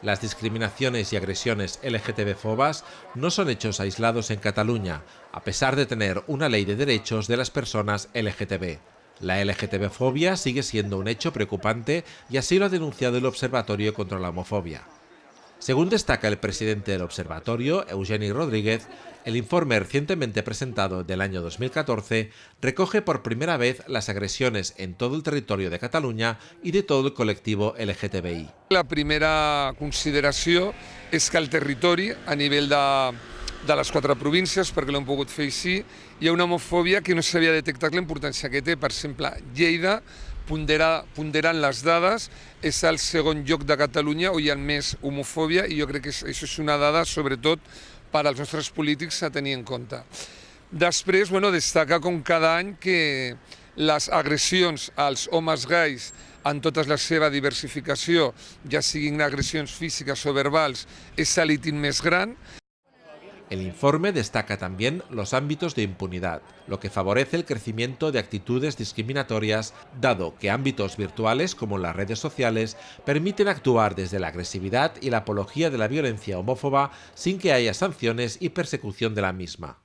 Las discriminaciones y agresiones LGTB-fobas no son hechos aislados en Cataluña, a pesar de tener una ley de derechos de las personas LGTB. La LGTB-fobia sigue siendo un hecho preocupante y así lo ha denunciado el Observatorio contra la Homofobia. Según destaca el presidente del observatorio, Eugeni Rodríguez, el informe recientemente presentado del año 2014 recoge por primera vez las agresiones en todo el territorio de Cataluña y de todo el colectivo LGTBI. La primera consideració és que el territori, a nivell de, de les quatre províncies, perquè l'hem pogut fer així, hi ha una homofòbia que no s'havia detectat la importància que té. Per exemple, Lleida, ponderar, ponderant les dades, és el segon lloc de Catalunya on hi ha més homofòbia i jo crec que això és una dada, sobretot, per als nostres polítics a tenir en compte. Després, bueno, destaca com cada any que les agressions als homes gais en tota la seva diversificació, ja siguin agressions físiques o verbals, és l'ítim més gran. El informe destaca también los ámbitos de impunidad, lo que favorece el crecimiento de actitudes discriminatorias, dado que ámbitos virtuales como las redes sociales permiten actuar desde la agresividad y la apología de la violencia homófoba sin que haya sanciones y persecución de la misma.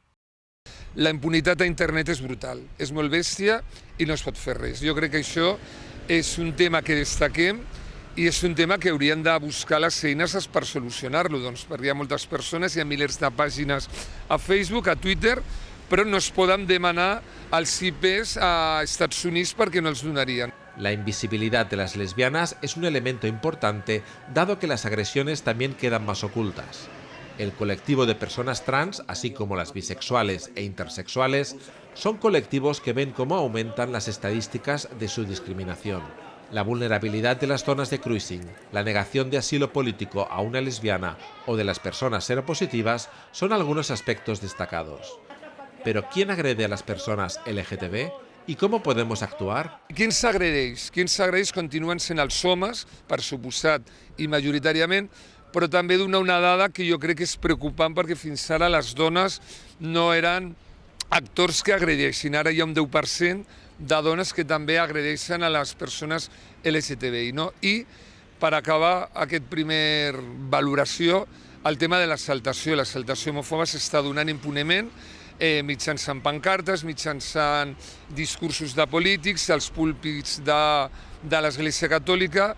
La impunitat a internet és brutal, és molt bèstia i no es pot fer res. Jo crec que això és un tema que destaquem i és un tema que haurien de buscar les eines per solucionar-lo, doncs, perquè hi ha moltes persones, hi ha de pàgines a Facebook, a Twitter, però no es poden demanar els IPs a Estats Units perquè no els donarien. La invisibilidad de las lesbianas es un elemento importante, dado que las agresiones también quedan más ocultas. El colectivo de personas trans, así como las bisexuales e intersexuales, son colectivos que ven cómo aumentan las estadísticas de su discriminación. La vulnerabilidad de las zonas de cruising, la negación de asilo político a una lesbiana o de las personas seropositivas son algunos aspectos destacados. Pero ¿quién agrede a las personas LGTB? I com podemos actuar? Qui ens agredeix? Qui ens agredeix continuen sent els homes, per suposat, i majoritàriament, però també donar una dada que jo crec que és preocupant perquè fins ara les dones no eren actors que agredeixin. Ara hi ha un 10% de dones que també agredeixen a les persones LGTBI. No? I per acabar aquest primer valoració, el tema de l'exaltació. L'exaltació homòfoba s'està donant impunement eh, mitjançant pancartes, mitjançant discursos de polítics, els púlpits de, de l'Església Catòlica,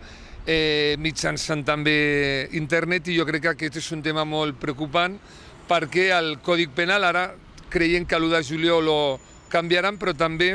eh, mitjançant també internet, i jo crec que aquest és un tema molt preocupant perquè el Còdic Penal ara creiem que l'1 de juliol ho canviaran, però també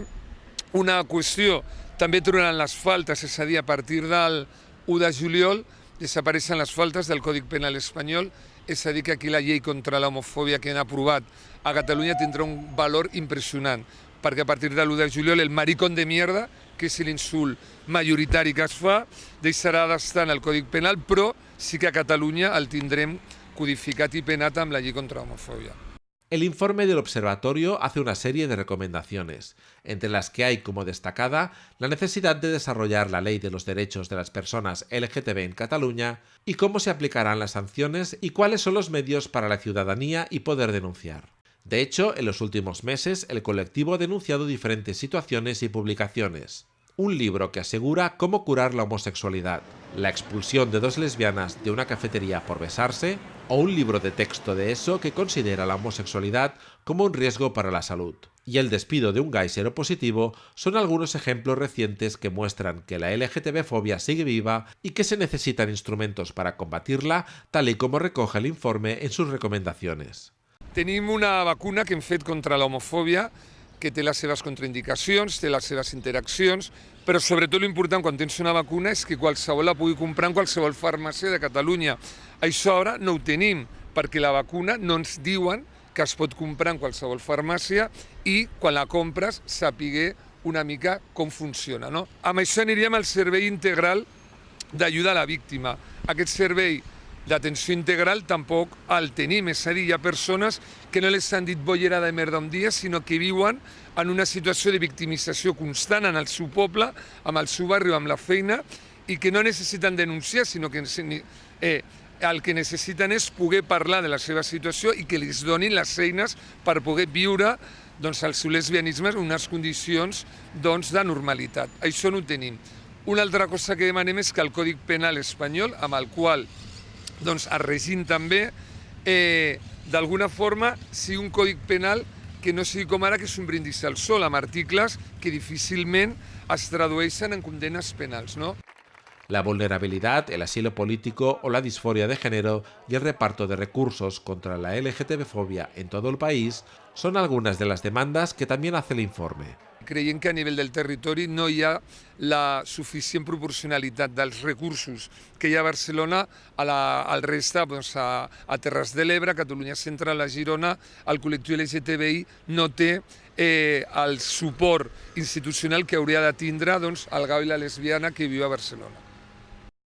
una qüestió, també trobaran les faltes, és a dir, a partir del 1 de juliol desapareixen les faltes del Còdic Penal espanyol, és a dir, que aquí la llei contra l'homofòbia que han aprovat a Catalunya tindrà un valor impressionant, perquè a partir de l'1 de juliol el maricón de mierda, que és l'insult majoritari que es fa, deixarà d'estar en el Còdic Penal, però sí que a Catalunya el tindrem codificat i penat amb la llei contra l'homofòbia. El informe del observatorio hace una serie de recomendaciones, entre las que hay como destacada la necesidad de desarrollar la ley de los derechos de las personas LGTB en Cataluña y cómo se aplicarán las sanciones y cuáles son los medios para la ciudadanía y poder denunciar. De hecho, en los últimos meses el colectivo ha denunciado diferentes situaciones y publicaciones un libro que asegura cómo curar la homosexualidad, la expulsión de dos lesbianas de una cafetería por besarse, o un libro de texto de eso que considera la homosexualidad como un riesgo para la salud. Y el despido de un gay seropositivo son algunos ejemplos recientes que muestran que la LGTB-fobia sigue viva y que se necesitan instrumentos para combatirla, tal y como recoge el informe en sus recomendaciones. Tenim una vacuna que hem fet contra la homofòbia que té les seves contraindicacions, té les seves interaccions, però sobretot l'important quan tens una vacuna és que qualsevol la pugui comprar en qualsevol farmàcia de Catalunya. Això ara no ho tenim, perquè la vacuna no ens diuen que es pot comprar en qualsevol farmàcia i quan la compres sapiguer una mica com funciona. No? Amb això aniríem al servei integral d'ajuda a la víctima. Aquest servei d'atenció integral tampoc el tenim, és a dir, hi ha persones que no les han dit bollera de merda un dia, sinó que viuen en una situació de victimització constant en el seu poble, amb el seu barri o amb la feina, i que no necessiten denunciar, sinó que eh, el que necessiten és poder parlar de la seva situació i que els donin les eines per poder viure doncs, el seu lesbianisme en unes condicions doncs, de normalitat. Això no ho tenim. Una altra cosa que demanem és que el Còdic Penal espanyol, amb el qual doncs es regint també eh, d'alguna forma sigui un codi penal que no sigui com ara que és un brindis al sol amb articles que difícilment es tradueixen en condenes penals. No? La vulnerabilidad, el asilo político o la disforia de género y el reparto de recursos contra la LGTB-fobia en todo el país son algunas de las demandas que también hace el informe. Creiem que a nivell del territori no hi ha la suficient proporcionalitat dels recursos que hi ha a Barcelona a la, al resta, doncs a, a Terres de l'Ebre, Catalunya Central, a Girona, el col·lectiu LGTBI no té eh, el suport institucional que hauria de tindre doncs, el gau i la lesbiana que viu a Barcelona.